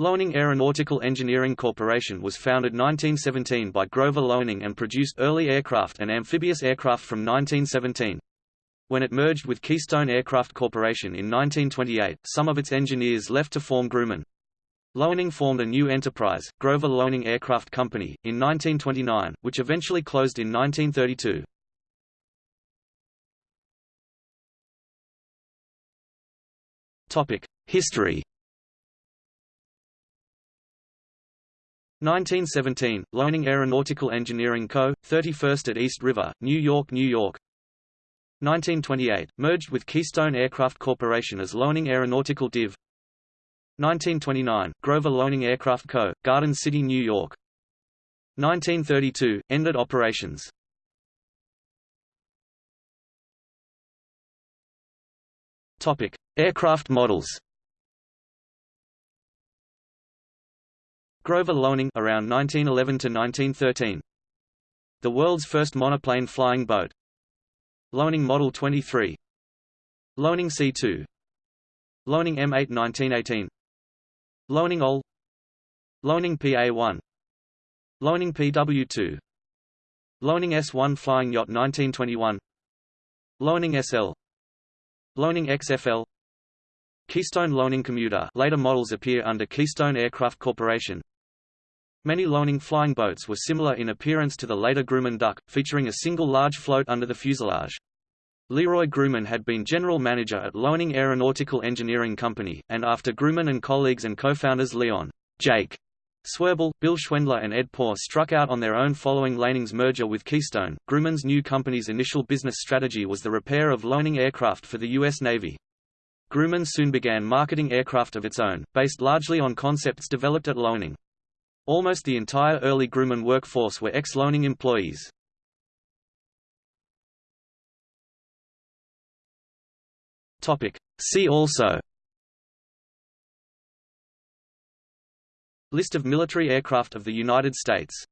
Loening Aeronautical Engineering Corporation was founded 1917 by Grover Loening and produced early aircraft and amphibious aircraft from 1917. When it merged with Keystone Aircraft Corporation in 1928, some of its engineers left to form Grumman. Loening formed a new enterprise, Grover Loening Aircraft Company, in 1929, which eventually closed in 1932. History 1917, Loening Aeronautical Engineering Co., 31st at East River, New York, New York 1928, merged with Keystone Aircraft Corporation as Loening Aeronautical Div. 1929, Grover Loening Aircraft Co., Garden City, New York 1932, ended operations. Topic: Aircraft models. Grover Loening around 1911 to 1913. The world's first monoplane flying boat. Loening Model 23. Loening C2. Loening M8 1918. Loening OL. Loening PA1. Loening PW2. Loening S1 Flying Yacht 1921. Loening SL. Loening XFL. Keystone Loening Commuter later models appear under Keystone Aircraft Corporation Many Loening flying boats were similar in appearance to the later Grumman Duck, featuring a single large float under the fuselage. Leroy Grumman had been general manager at Loening Aeronautical Engineering Company, and after Grumman and colleagues and co-founders Leon Jake Swirbul, Bill Schwendler and Ed Poor struck out on their own following Loening's merger with Keystone. Grumman's new company's initial business strategy was the repair of Loening aircraft for the U.S. Navy. Grumman soon began marketing aircraft of its own, based largely on concepts developed at Loening. Almost the entire early Grumman workforce were ex-Loening employees. See also List of military aircraft of the United States